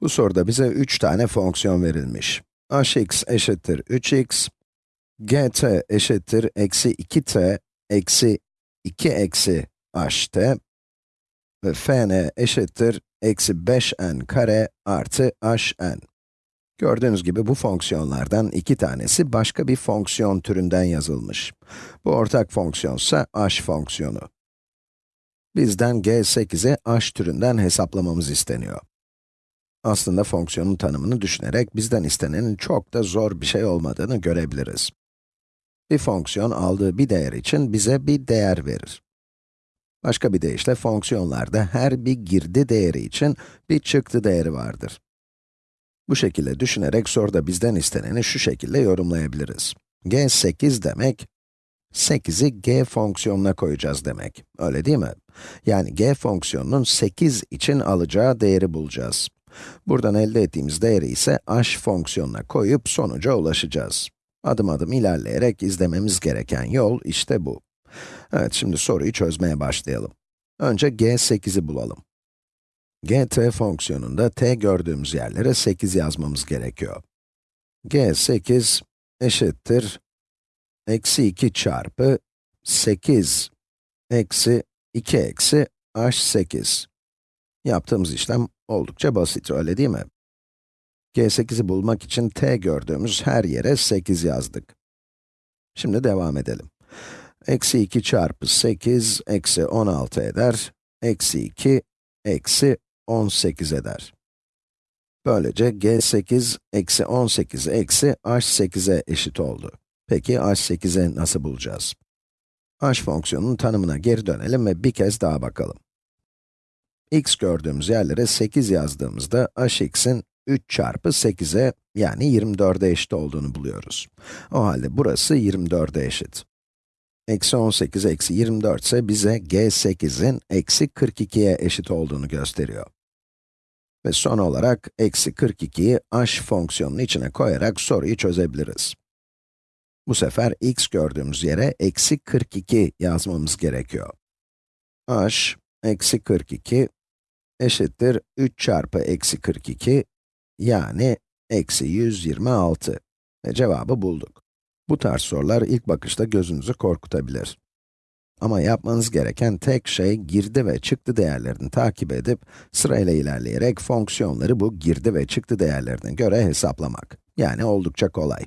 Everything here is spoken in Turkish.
Bu soruda bize 3 tane fonksiyon verilmiş. hx eşittir 3x, gt eşittir eksi 2t eksi 2 eksi ht ve fn eşittir eksi 5n kare artı hn. Gördüğünüz gibi bu fonksiyonlardan iki tanesi başka bir fonksiyon türünden yazılmış. Bu ortak fonksiyonsa h fonksiyonu. Bizden g8'i h türünden hesaplamamız isteniyor. Aslında fonksiyonun tanımını düşünerek bizden istenenin çok da zor bir şey olmadığını görebiliriz. Bir fonksiyon aldığı bir değer için bize bir değer verir. Başka bir deyişle fonksiyonlarda her bir girdi değeri için bir çıktı değeri vardır. Bu şekilde düşünerek soruda bizden isteneni şu şekilde yorumlayabiliriz. g 8 demek, 8'i g fonksiyonuna koyacağız demek. Öyle değil mi? Yani g fonksiyonunun 8 için alacağı değeri bulacağız. Buradan elde ettiğimiz değeri ise h fonksiyonuna koyup sonuca ulaşacağız. Adım adım ilerleyerek izlememiz gereken yol işte bu. Evet, şimdi soruyu çözmeye başlayalım. Önce g8'i bulalım. gt fonksiyonunda t gördüğümüz yerlere 8 yazmamız gerekiyor. g8 eşittir eksi 2 çarpı 8 eksi 2 eksi h8. Yaptığımız işlem oldukça basit, öyle değil mi? g8'i bulmak için t gördüğümüz her yere 8 yazdık. Şimdi devam edelim. Eksi 2 çarpı 8, eksi 16 eder. Eksi 2, eksi 18 eder. Böylece g8, eksi 18, eksi h8'e eşit oldu. Peki h8'e nasıl bulacağız? h fonksiyonunun tanımına geri dönelim ve bir kez daha bakalım x gördüğümüz yerlere 8 yazdığımızda hx'in 3 çarpı 8'e yani 24'e eşit olduğunu buluyoruz. O halde burası 24'e eşit. Eksi 18 eksi 24 ise bize g8'in eksi 42'ye eşit olduğunu gösteriyor. Ve son olarak eksi 42'yi h fonksiyonunun içine koyarak soruyu çözebiliriz. Bu sefer x gördüğümüz yere eksi 42 yazmamız gerekiyor. h eksi 42 eşittir 3 çarpı eksi 42, yani eksi 126. Ve cevabı bulduk. Bu tarz sorular ilk bakışta gözünüzü korkutabilir. Ama yapmanız gereken tek şey girdi ve çıktı değerlerini takip edip sırayla ilerleyerek fonksiyonları bu girdi ve çıktı değerlerine göre hesaplamak. Yani oldukça kolay.